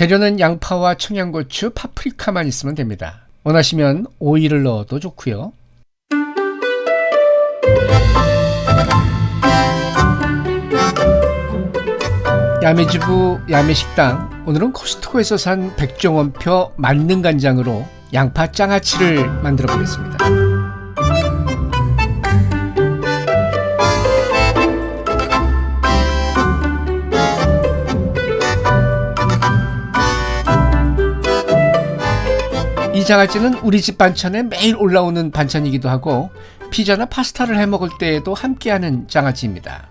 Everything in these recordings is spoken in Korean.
재료는 양파와 청양고추, 파프리카만 있으면 됩니다. 원하시면 오이를 넣어도 좋고요. 야매주부 야매식당 오늘은 코스트코에서 산 백종원표 만능간장으로 양파 장아찌를 만들어 보겠습니다. 이 장아찌는 우리 집 반찬에 매일 올라오는 반찬이기도 하고 피자나 파스타를 해 먹을 때에도 함께하는 장아찌입니다.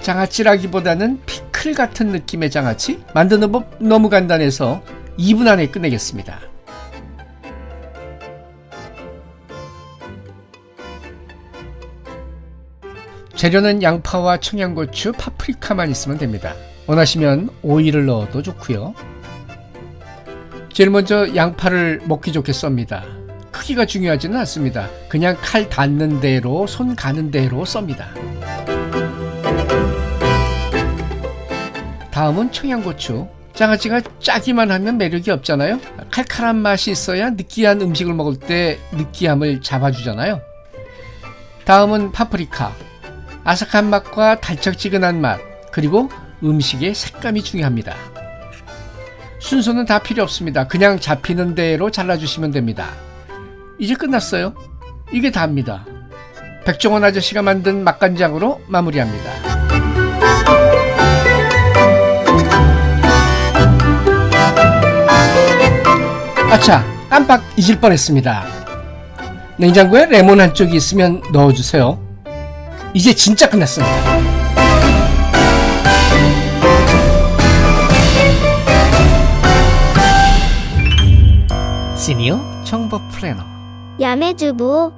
장아찌라기보다는 피클 같은 느낌의 장아찌 만드는 법 너무 간단해서 2분 안에 끝내겠습니다. 재료는 양파와 청양고추, 파프리카만 있으면 됩니다. 원하시면 오이를 넣어도 좋고요. 제일 먼저 양파를 먹기 좋게 썹니다. 크기가 중요하지는 않습니다. 그냥 칼 닿는 대로 손 가는 대로 썹니다. 다음은 청양고추. 장아찌가 짜기만 하면 매력이 없잖아요. 칼칼한 맛이 있어야 느끼한 음식을 먹을 때 느끼함을 잡아주잖아요. 다음은 파프리카. 아삭한 맛과 달짝지근한 맛, 그리고 음식의 색감이 중요합니다. 순서는 다 필요 없습니다. 그냥 잡히는 대로 잘라주시면 됩니다. 이제 끝났어요. 이게 다입니다. 백종원 아저씨가 만든 맛간장으로 마무리합니다. 아차, 깜빡 잊을 뻔했습니다. 냉장고에 레몬 한 쪽이 있으면 넣어주세요. 이제 진짜 끝났습니다. 시니어 정보 플래너. 야매주부